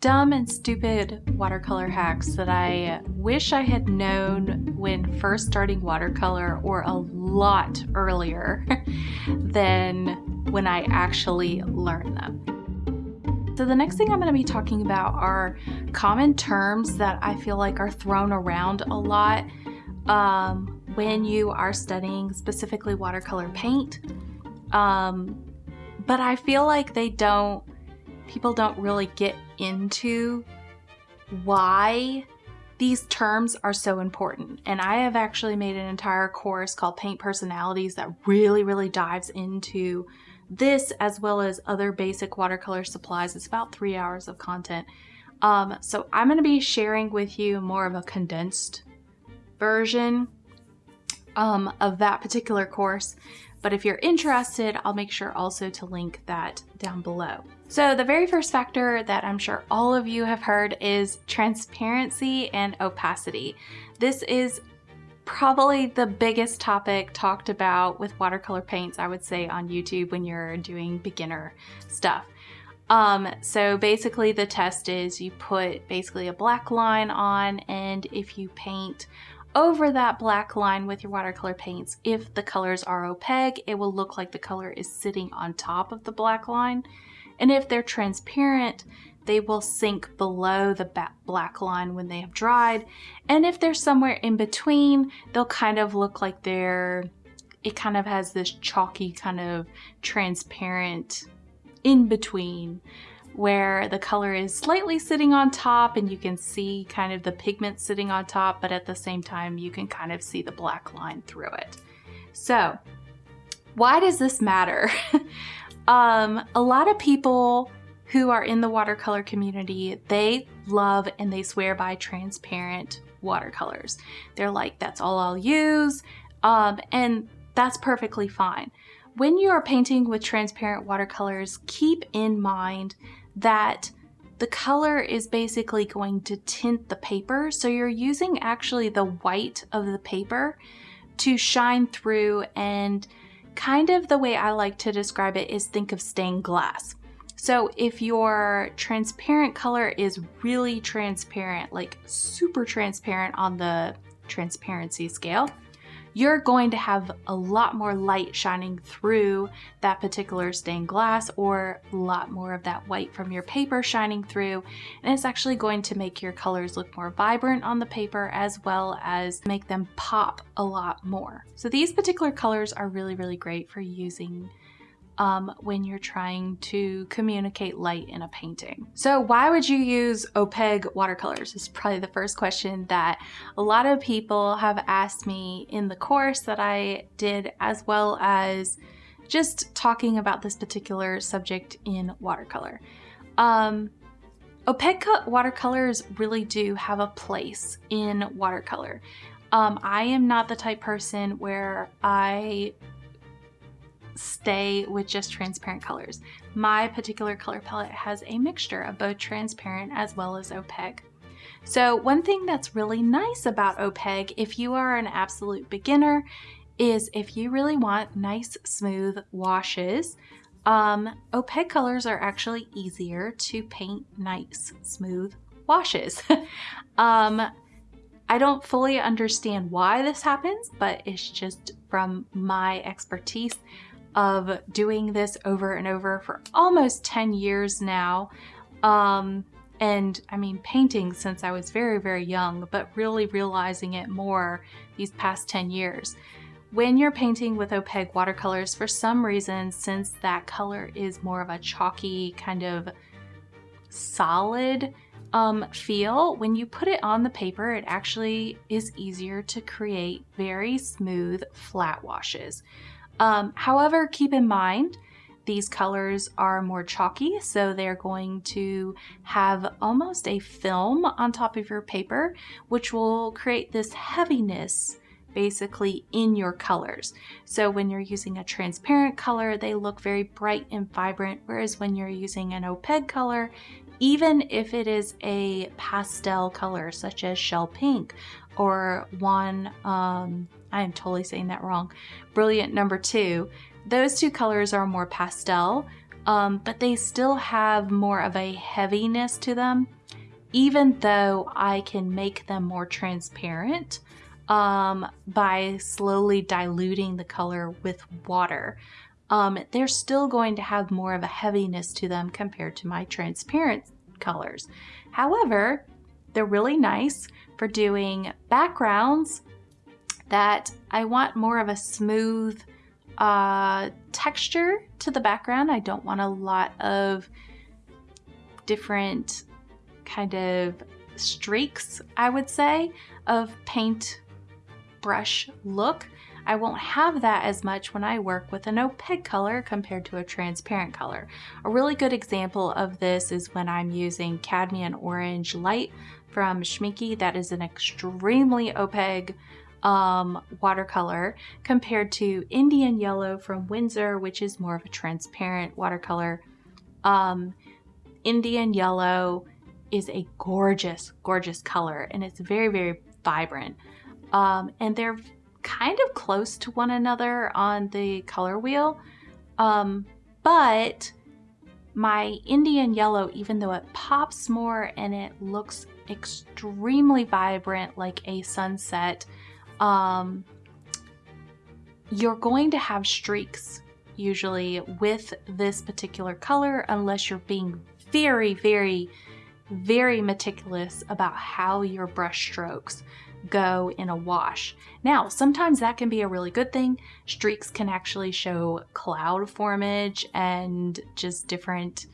dumb and stupid watercolor hacks that I wish I had known when first starting watercolor or a lot earlier than when I actually learned them. So the next thing I'm going to be talking about are common terms that I feel like are thrown around a lot um, when you are studying specifically watercolor paint. Um, but I feel like they don't, people don't really get into why these terms are so important. And I have actually made an entire course called Paint Personalities that really, really dives into this as well as other basic watercolor supplies. It's about three hours of content. Um, so I'm going to be sharing with you more of a condensed version um, of that particular course. But if you're interested, I'll make sure also to link that down below. So the very first factor that I'm sure all of you have heard is transparency and opacity. This is probably the biggest topic talked about with watercolor paints, I would say, on YouTube when you're doing beginner stuff. Um, so basically the test is you put basically a black line on and if you paint over that black line with your watercolor paints. If the colors are opaque, it will look like the color is sitting on top of the black line. And if they're transparent, they will sink below the black line when they have dried. And if they're somewhere in between, they'll kind of look like they're, it kind of has this chalky kind of transparent in between where the color is slightly sitting on top and you can see kind of the pigment sitting on top, but at the same time, you can kind of see the black line through it. So why does this matter? um, a lot of people who are in the watercolor community, they love and they swear by transparent watercolors. They're like, that's all I'll use. Um, and that's perfectly fine. When you are painting with transparent watercolors, keep in mind that the color is basically going to tint the paper. So you're using actually the white of the paper to shine through and kind of the way I like to describe it is think of stained glass. So if your transparent color is really transparent, like super transparent on the transparency scale, you're going to have a lot more light shining through that particular stained glass or a lot more of that white from your paper shining through. And it's actually going to make your colors look more vibrant on the paper as well as make them pop a lot more. So these particular colors are really, really great for using um, when you're trying to communicate light in a painting. So why would you use opaque watercolors is probably the first question that a lot of people have asked me in the course that I did as well as just talking about this particular subject in watercolor. Um, watercolors really do have a place in watercolor. Um, I am not the type person where I stay with just transparent colors. My particular color palette has a mixture of both transparent as well as opaque. So one thing that's really nice about opaque, if you are an absolute beginner, is if you really want nice smooth washes, um, opaque colors are actually easier to paint nice smooth washes. um, I don't fully understand why this happens, but it's just from my expertise of doing this over and over for almost 10 years now. Um, and I mean, painting since I was very, very young, but really realizing it more these past 10 years. When you're painting with opaque watercolors, for some reason, since that color is more of a chalky kind of solid um, feel, when you put it on the paper, it actually is easier to create very smooth flat washes. Um, however, keep in mind, these colors are more chalky, so they're going to have almost a film on top of your paper, which will create this heaviness basically in your colors. So when you're using a transparent color, they look very bright and vibrant, whereas when you're using an opaque color, even if it is a pastel color such as shell pink or one, um, I am totally saying that wrong, brilliant number two, those two colors are more pastel. um, but they still have more of a heaviness to them, even though I can make them more transparent um, by slowly diluting the color with water. Um, they're still going to have more of a heaviness to them compared to my transparent colors. However, they're really nice for doing backgrounds that I want more of a smooth uh, texture to the background. I don't want a lot of different kind of streaks, I would say, of paint brush look. I won't have that as much when I work with an opaque color compared to a transparent color. A really good example of this is when I'm using Cadmium Orange Light from Schmincke. That is an extremely opaque um, watercolor compared to Indian Yellow from Winsor, which is more of a transparent watercolor. Um, Indian Yellow is a gorgeous, gorgeous color and it's very, very vibrant. Um, and they're kind of close to one another on the color wheel. Um, but my Indian Yellow, even though it pops more and it looks extremely vibrant like a sunset, um, you're going to have streaks usually with this particular color unless you're being very, very, very meticulous about how your brush strokes go in a wash. Now, sometimes that can be a really good thing. Streaks can actually show cloud formage and just different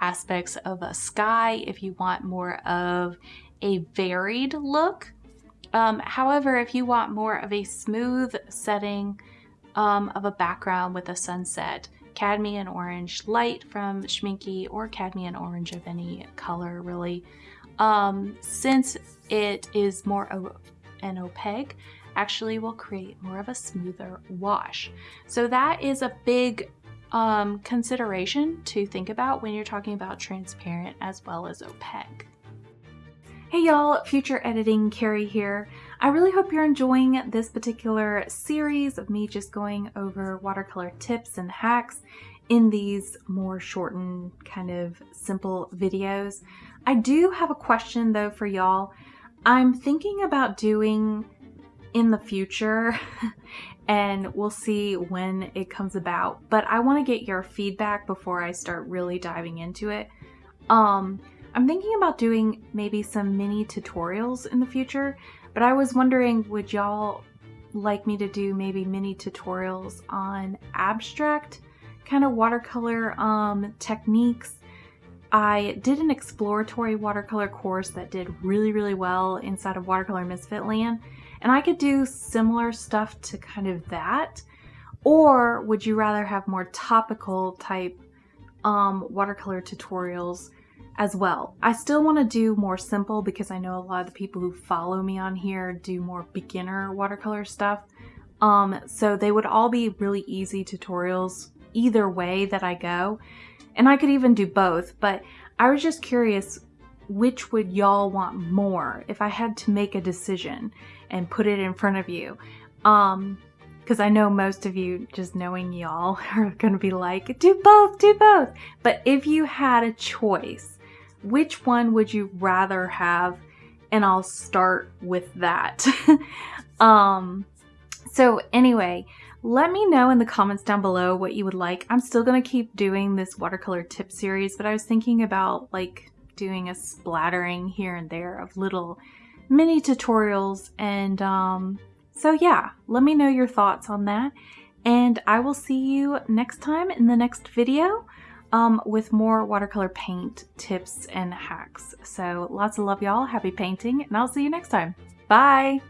aspects of a sky if you want more of a varied look. Um, however, if you want more of a smooth setting um, of a background with a sunset, cadmium orange light from Schmincke or cadmium orange of any color really. Um, since it is more of an opaque, actually will create more of a smoother wash. So that is a big um, consideration to think about when you're talking about transparent as well as opaque. Hey y'all, Future Editing Carrie here. I really hope you're enjoying this particular series of me just going over watercolor tips and hacks in these more shortened kind of simple videos. I do have a question though for y'all. I'm thinking about doing in the future and we'll see when it comes about, but I want to get your feedback before I start really diving into it. Um, I'm thinking about doing maybe some mini tutorials in the future, but I was wondering would y'all like me to do maybe mini tutorials on abstract kind of watercolor um, techniques. I did an exploratory watercolor course that did really, really well inside of Watercolor Misfit Land, and I could do similar stuff to kind of that. Or would you rather have more topical type um, watercolor tutorials as well. I still want to do more simple because I know a lot of the people who follow me on here do more beginner watercolor stuff. Um, so they would all be really easy tutorials either way that I go. And I could even do both, but I was just curious which would y'all want more if I had to make a decision and put it in front of you. Um, because I know most of you, just knowing y'all, are going to be like, do both, do both. But if you had a choice, which one would you rather have? And I'll start with that. um, so anyway, let me know in the comments down below what you would like. I'm still going to keep doing this watercolor tip series, but I was thinking about like doing a splattering here and there of little mini tutorials. And um, so yeah, let me know your thoughts on that. And I will see you next time in the next video um, with more watercolor paint tips and hacks. So lots of love y'all, happy painting, and I'll see you next time. Bye!